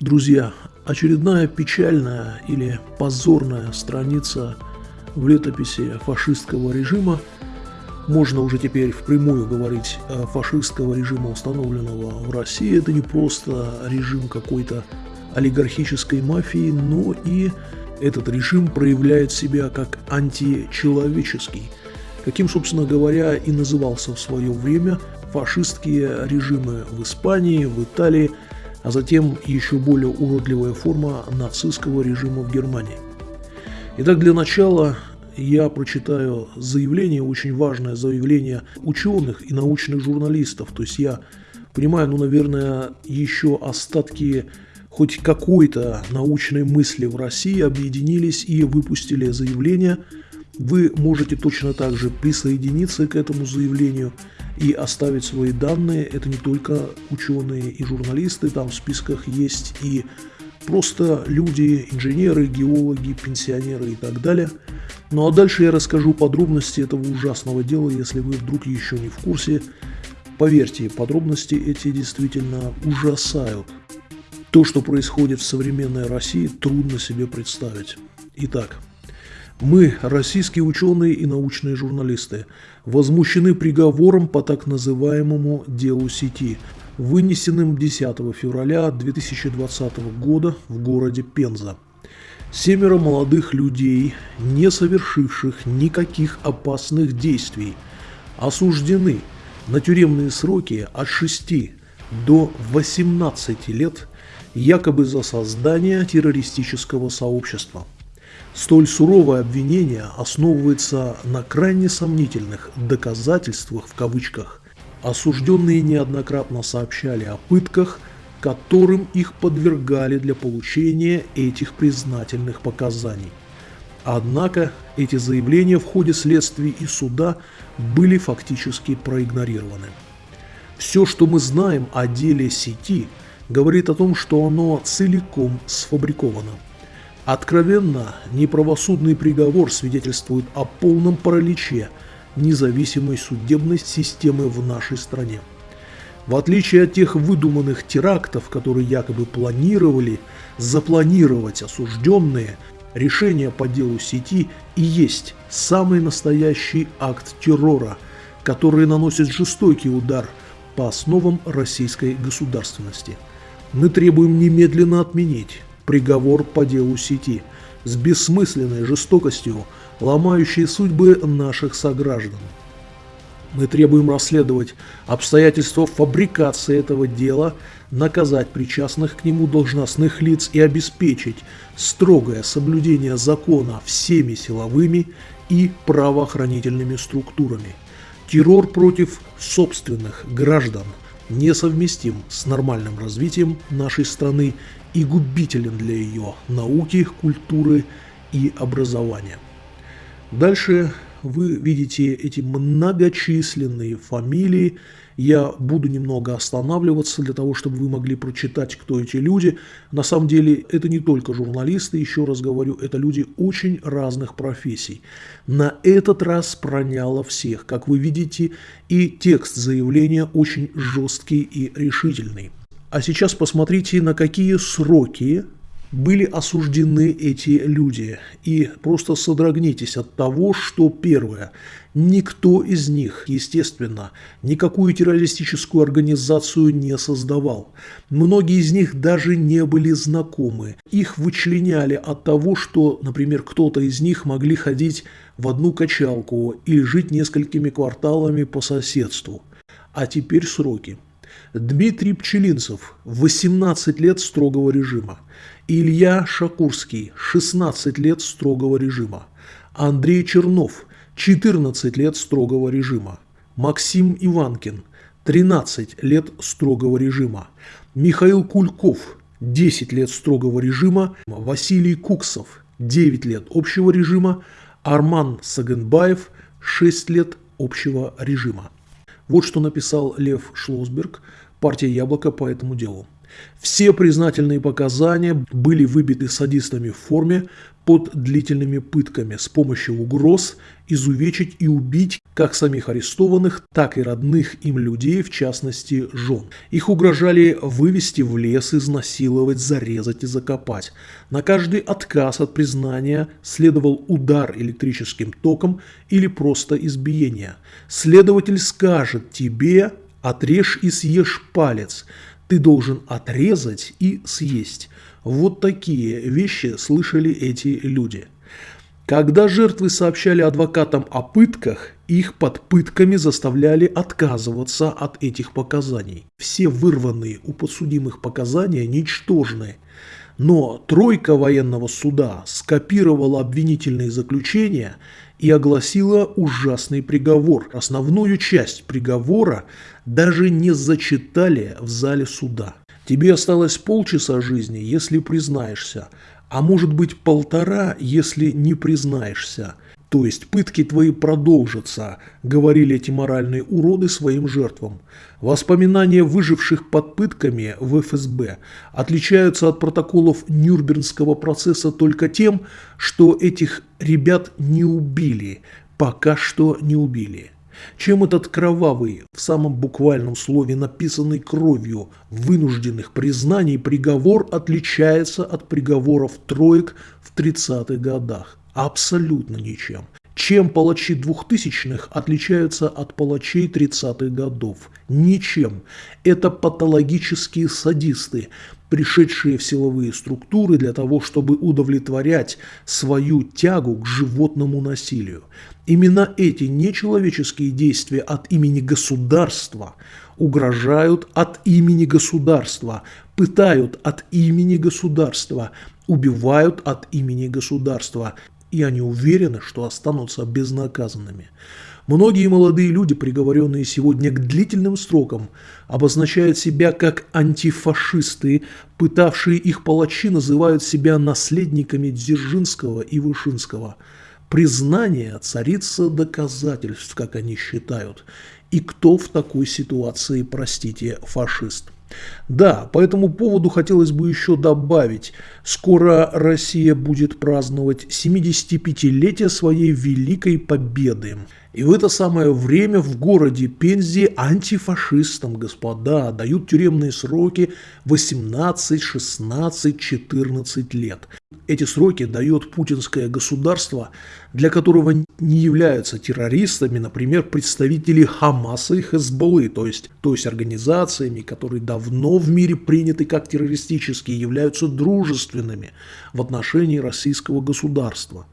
Друзья, очередная печальная или позорная страница в летописи фашистского режима. Можно уже теперь впрямую говорить фашистского режима, установленного в России. Это не просто режим какой-то олигархической мафии, но и этот режим проявляет себя как античеловеческий, каким, собственно говоря, и назывался в свое время фашистские режимы в Испании, в Италии – а затем еще более уродливая форма нацистского режима в Германии. Итак, для начала я прочитаю заявление, очень важное заявление ученых и научных журналистов. То есть я понимаю, ну, наверное, еще остатки хоть какой-то научной мысли в России объединились и выпустили заявление. Вы можете точно так же присоединиться к этому заявлению – и оставить свои данные. Это не только ученые и журналисты, там в списках есть и просто люди, инженеры, геологи, пенсионеры и так далее. Ну а дальше я расскажу подробности этого ужасного дела, если вы вдруг еще не в курсе. Поверьте, подробности эти действительно ужасают. То, что происходит в современной России, трудно себе представить. Итак, мы, российские ученые и научные журналисты, возмущены приговором по так называемому «делу сети», вынесенным 10 февраля 2020 года в городе Пенза. Семеро молодых людей, не совершивших никаких опасных действий, осуждены на тюремные сроки от 6 до 18 лет якобы за создание террористического сообщества – Столь суровое обвинение основывается на крайне сомнительных «доказательствах» в кавычках. Осужденные неоднократно сообщали о пытках, которым их подвергали для получения этих признательных показаний. Однако эти заявления в ходе следствия и суда были фактически проигнорированы. Все, что мы знаем о деле сети, говорит о том, что оно целиком сфабриковано – Откровенно, неправосудный приговор свидетельствует о полном параличе независимой судебной системы в нашей стране. В отличие от тех выдуманных терактов, которые якобы планировали запланировать осужденные, решение по делу сети и есть самый настоящий акт террора, который наносит жестокий удар по основам российской государственности. Мы требуем немедленно отменить приговор по делу сети с бессмысленной жестокостью, ломающей судьбы наших сограждан. Мы требуем расследовать обстоятельства фабрикации этого дела, наказать причастных к нему должностных лиц и обеспечить строгое соблюдение закона всеми силовыми и правоохранительными структурами. Террор против собственных граждан несовместим с нормальным развитием нашей страны и губителен для ее науки, культуры и образования. Дальше вы видите эти многочисленные фамилии. Я буду немного останавливаться для того, чтобы вы могли прочитать, кто эти люди. На самом деле это не только журналисты, еще раз говорю, это люди очень разных профессий. На этот раз проняло всех. Как вы видите, и текст заявления очень жесткий и решительный. А сейчас посмотрите, на какие сроки были осуждены эти люди. И просто содрогнитесь от того, что первое. Никто из них, естественно, никакую террористическую организацию не создавал. Многие из них даже не были знакомы. Их вычленяли от того, что, например, кто-то из них могли ходить в одну качалку или жить несколькими кварталами по соседству. А теперь сроки. Дмитрий Пчелинцев – 18 лет строгого режима. Илья Шакурский – 16 лет строгого режима. Андрей Чернов – 14 лет строгого режима. Максим Иванкин – 13 лет строгого режима. Михаил Кульков – 10 лет строгого режима. Василий Куксов – 9 лет общего режима. Арман Сагенбаев – 6 лет общего режима. Вот что написал Лев Шлосберг, партия «Яблоко» по этому делу. Все признательные показания были выбиты садистами в форме под длительными пытками с помощью угроз изувечить и убить как самих арестованных, так и родных им людей, в частности жен. Их угрожали вывести в лес, изнасиловать, зарезать и закопать. На каждый отказ от признания следовал удар электрическим током или просто избиение. Следователь скажет тебе «отрежь и съешь палец», ты должен отрезать и съесть. Вот такие вещи слышали эти люди. Когда жертвы сообщали адвокатам о пытках, их под пытками заставляли отказываться от этих показаний. Все вырванные у подсудимых показания ничтожны. Но тройка военного суда скопировала обвинительные заключения и огласила ужасный приговор. Основную часть приговора даже не зачитали в зале суда. Тебе осталось полчаса жизни, если признаешься, а может быть полтора, если не признаешься. То есть пытки твои продолжатся, говорили эти моральные уроды своим жертвам. Воспоминания выживших под пытками в ФСБ отличаются от протоколов Нюрнбергского процесса только тем, что этих ребят не убили, пока что не убили. Чем этот кровавый, в самом буквальном слове написанный кровью, вынужденных признаний приговор отличается от приговоров троек в 30-х годах? Абсолютно ничем. Чем палачи двухтысячных отличаются от палачей 30-х годов? Ничем. Это патологические садисты, пришедшие в силовые структуры для того, чтобы удовлетворять свою тягу к животному насилию. Именно эти нечеловеческие действия от имени государства угрожают от имени государства, пытают от имени государства, убивают от имени государства, и они уверены, что останутся безнаказанными. Многие молодые люди, приговоренные сегодня к длительным срокам, обозначают себя как антифашисты, пытавшие их палачи называют себя наследниками Дзержинского и Вышинского. Признание царица доказательств, как они считают. И кто в такой ситуации, простите, фашист? Да, по этому поводу хотелось бы еще добавить. Скоро Россия будет праздновать 75-летие своей великой победы. И в это самое время в городе Пензе антифашистам, господа, дают тюремные сроки 18, 16, 14 лет. Эти сроки дает путинское государство, для которого не являются террористами, например, представители Хамаса и Хезболлы, то есть, то есть организациями, которые давно в мире приняты как террористические, являются дружественными в отношении российского государства.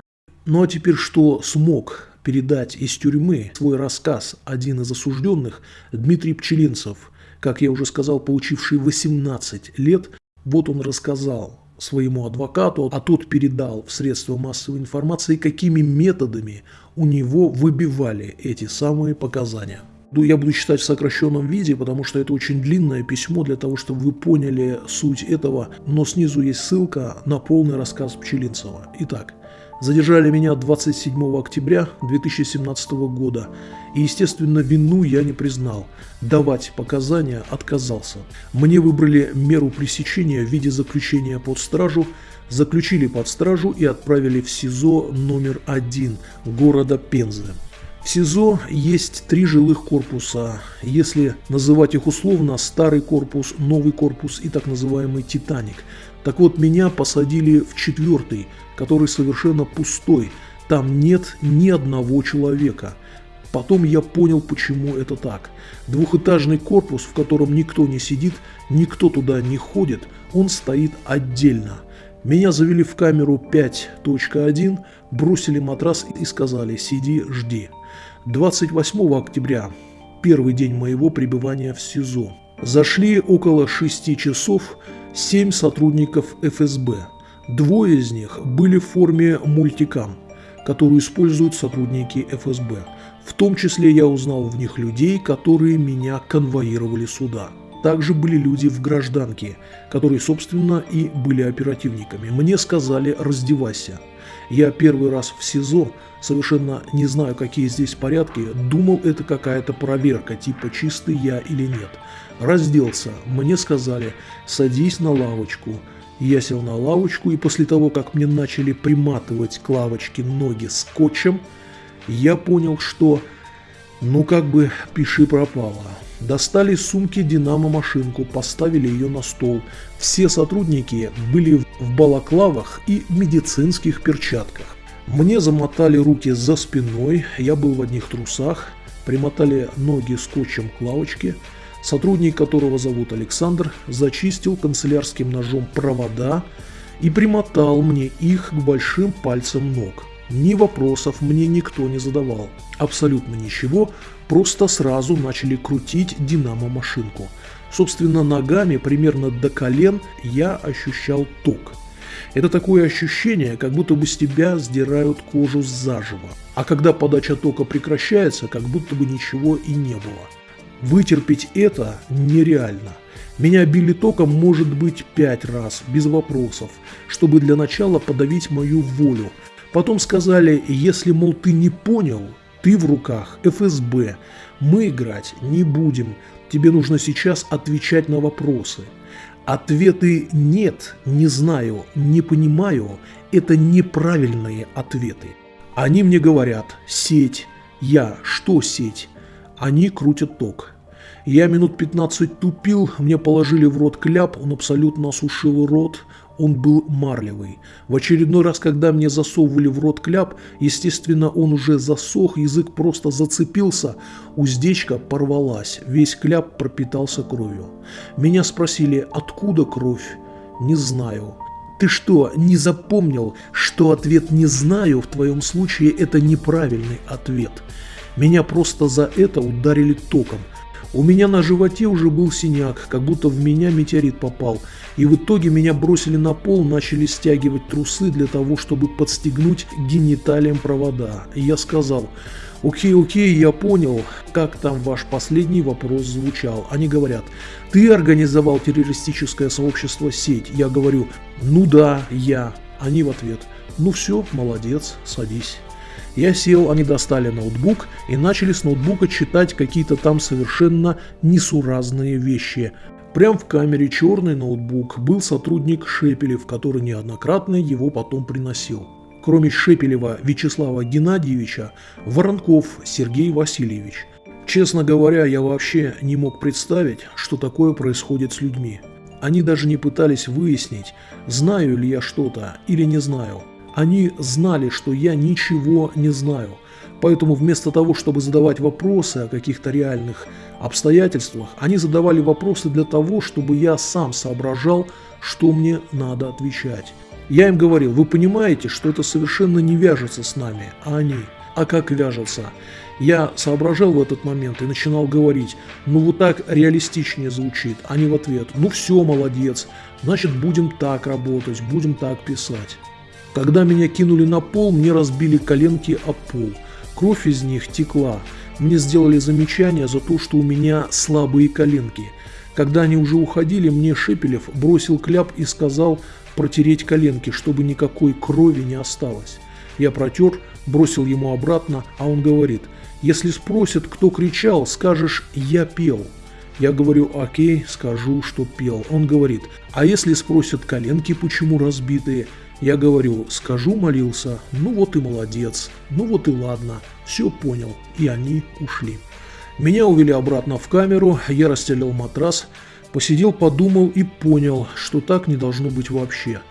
Ну а теперь что смог передать из тюрьмы свой рассказ один из осужденных, Дмитрий Пчелинцев, как я уже сказал, получивший 18 лет, вот он рассказал своему адвокату, а тот передал в средства массовой информации, какими методами у него выбивали эти самые показания. Ну, я буду читать в сокращенном виде, потому что это очень длинное письмо для того, чтобы вы поняли суть этого, но снизу есть ссылка на полный рассказ Пчелинцева. Итак, Задержали меня 27 октября 2017 года, и, естественно, вину я не признал. Давать показания отказался. Мне выбрали меру пресечения в виде заключения под стражу, заключили под стражу и отправили в СИЗО номер один города Пензы. В СИЗО есть три жилых корпуса, если называть их условно старый корпус, новый корпус и так называемый «Титаник». Так вот, меня посадили в четвертый, который совершенно пустой, там нет ни одного человека. Потом я понял, почему это так. Двухэтажный корпус, в котором никто не сидит, никто туда не ходит, он стоит отдельно. Меня завели в камеру 5.1, бросили матрас и сказали «сиди, жди». 28 октября, первый день моего пребывания в СИЗО. Зашли около 6 часов 7 сотрудников ФСБ. Двое из них были в форме мультикам, которую используют сотрудники ФСБ. В том числе я узнал в них людей, которые меня конвоировали сюда. Также были люди в гражданке, которые, собственно, и были оперативниками. Мне сказали «раздевайся». Я первый раз в СИЗО, совершенно не знаю, какие здесь порядки, думал, это какая-то проверка, типа чистый я или нет. Разделся, мне сказали, садись на лавочку. Я сел на лавочку, и после того, как мне начали приматывать к лавочке ноги скотчем, я понял, что, ну как бы, пиши пропало. Достали из сумки динамо-машинку, поставили ее на стол. Все сотрудники были в балаклавах и медицинских перчатках. Мне замотали руки за спиной, я был в одних трусах, примотали ноги скотчем к лавочке. Сотрудник, которого зовут Александр, зачистил канцелярским ножом провода и примотал мне их к большим пальцам ног. Ни вопросов мне никто не задавал. Абсолютно ничего, просто сразу начали крутить динамо-машинку. Собственно, ногами примерно до колен я ощущал ток. Это такое ощущение, как будто бы с тебя сдирают кожу заживо. А когда подача тока прекращается, как будто бы ничего и не было. Вытерпеть это нереально. Меня били током может быть пять раз, без вопросов, чтобы для начала подавить мою волю. Потом сказали, если, мол, ты не понял, ты в руках ФСБ. Мы играть не будем. Тебе нужно сейчас отвечать на вопросы. Ответы «нет», «не знаю», «не понимаю» – это неправильные ответы. Они мне говорят «сеть». Я «что сеть?» Они крутят ток. Я минут 15 тупил, мне положили в рот кляп, он абсолютно осушил рот, он был марлевый. В очередной раз, когда мне засовывали в рот кляп, естественно, он уже засох, язык просто зацепился, уздечка порвалась, весь кляп пропитался кровью. Меня спросили, откуда кровь? Не знаю. Ты что, не запомнил, что ответ «не знаю» в твоем случае это неправильный ответ? Меня просто за это ударили током – у меня на животе уже был синяк, как будто в меня метеорит попал, и в итоге меня бросили на пол, начали стягивать трусы для того, чтобы подстегнуть гениталиям провода. И я сказал, окей, окей, я понял, как там ваш последний вопрос звучал. Они говорят, ты организовал террористическое сообщество «Сеть». Я говорю, ну да, я. Они в ответ, ну все, молодец, садись. Я сел, они достали ноутбук и начали с ноутбука читать какие-то там совершенно несуразные вещи. Прям в камере черный ноутбук был сотрудник Шепелев, который неоднократно его потом приносил. Кроме Шепелева Вячеслава Геннадьевича, Воронков Сергей Васильевич. Честно говоря, я вообще не мог представить, что такое происходит с людьми. Они даже не пытались выяснить, знаю ли я что-то или не знаю. Они знали, что я ничего не знаю. Поэтому вместо того, чтобы задавать вопросы о каких-то реальных обстоятельствах, они задавали вопросы для того, чтобы я сам соображал, что мне надо отвечать. Я им говорил, вы понимаете, что это совершенно не вяжется с нами, а они. А как вяжется? Я соображал в этот момент и начинал говорить, ну вот так реалистичнее звучит, они в ответ, ну все, молодец, значит будем так работать, будем так писать. Когда меня кинули на пол, мне разбили коленки о пол. Кровь из них текла. Мне сделали замечание за то, что у меня слабые коленки. Когда они уже уходили, мне Шепелев бросил кляп и сказал протереть коленки, чтобы никакой крови не осталось. Я протер, бросил ему обратно, а он говорит, если спросят, кто кричал, скажешь «я пел». Я говорю, окей, скажу, что пел. Он говорит, а если спросят коленки, почему разбитые? Я говорю, скажу, молился, ну вот и молодец, ну вот и ладно, все понял, и они ушли. Меня увели обратно в камеру, я расстелил матрас, посидел, подумал и понял, что так не должно быть вообще.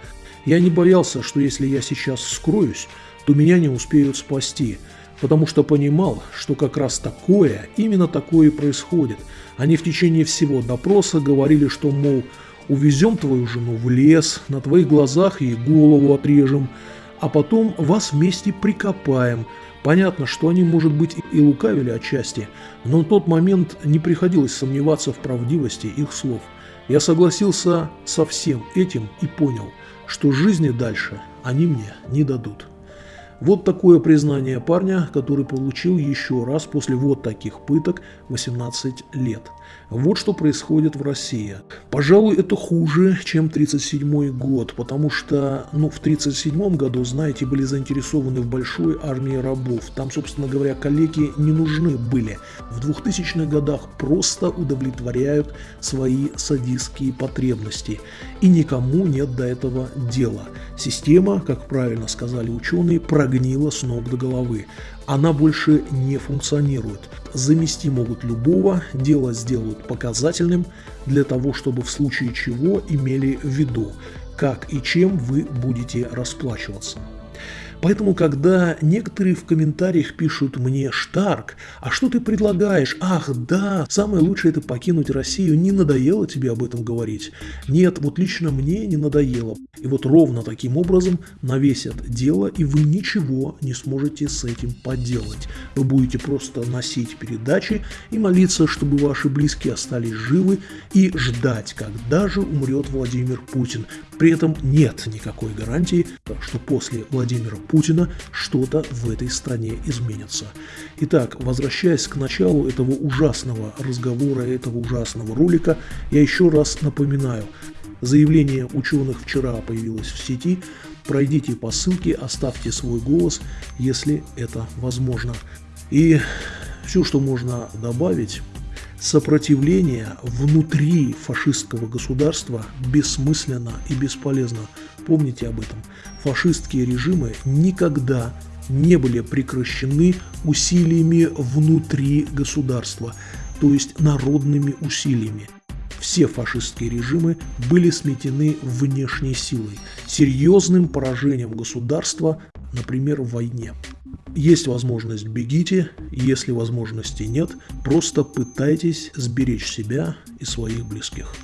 Я не боялся, что если я сейчас скроюсь, то меня не успеют спасти, потому что понимал, что как раз такое, именно такое и происходит. Они в течение всего допроса говорили, что, мол, увезем твою жену в лес, на твоих глазах ей голову отрежем, а потом вас вместе прикопаем. Понятно, что они, может быть, и лукавили отчасти, но на тот момент не приходилось сомневаться в правдивости их слов. Я согласился со всем этим и понял, что жизни дальше они мне не дадут. Вот такое признание парня, который получил еще раз после вот таких пыток 18 лет. Вот что происходит в России. Пожалуй, это хуже, чем 1937 год, потому что ну, в 1937 году, знаете, были заинтересованы в большой армии рабов. Там, собственно говоря, коллеги не нужны были. В 2000-х годах просто удовлетворяют свои садистские потребности. И никому нет до этого дела. Система, как правильно сказали ученые, прогнила с ног до головы. Она больше не функционирует. Замести могут любого, дело сделают показательным, для того, чтобы в случае чего имели в виду, как и чем вы будете расплачиваться. Поэтому, когда некоторые в комментариях пишут мне «Штарк, а что ты предлагаешь? Ах, да, самое лучшее это покинуть Россию, не надоело тебе об этом говорить?» Нет, вот лично мне не надоело. И вот ровно таким образом навесят дело, и вы ничего не сможете с этим поделать. Вы будете просто носить передачи и молиться, чтобы ваши близкие остались живы, и ждать, когда же умрет Владимир Путин. При этом нет никакой гарантии, что после Владимира Путина что-то в этой стране изменится. Итак, возвращаясь к началу этого ужасного разговора, этого ужасного ролика, я еще раз напоминаю, заявление ученых вчера появилось в сети, пройдите по ссылке, оставьте свой голос, если это возможно. И все, что можно добавить, Сопротивление внутри фашистского государства бессмысленно и бесполезно. Помните об этом. Фашистские режимы никогда не были прекращены усилиями внутри государства, то есть народными усилиями. Все фашистские режимы были сметены внешней силой, серьезным поражением государства, например, в войне. Есть возможность – бегите, если возможности нет, просто пытайтесь сберечь себя и своих близких.